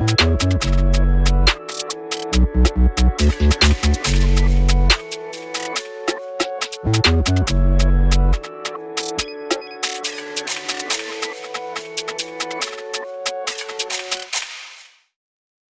We'll be right back.